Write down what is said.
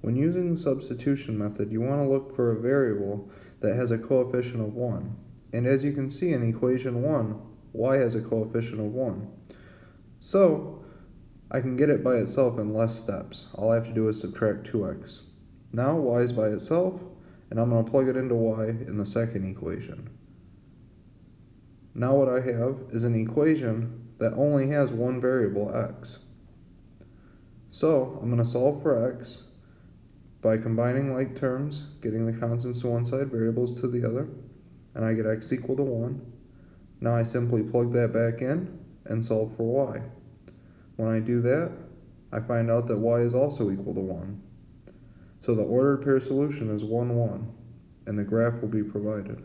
When using the substitution method, you want to look for a variable that has a coefficient of 1. And as you can see in equation 1, y has a coefficient of 1. So, I can get it by itself in less steps. All I have to do is subtract 2x. Now y is by itself, and I'm going to plug it into y in the second equation. Now what I have is an equation that only has one variable, x. So I'm going to solve for x by combining like terms, getting the constants to one side, variables to the other, and I get x equal to 1. Now I simply plug that back in and solve for y. When I do that, I find out that y is also equal to 1. So the ordered pair solution is 1, 1, and the graph will be provided.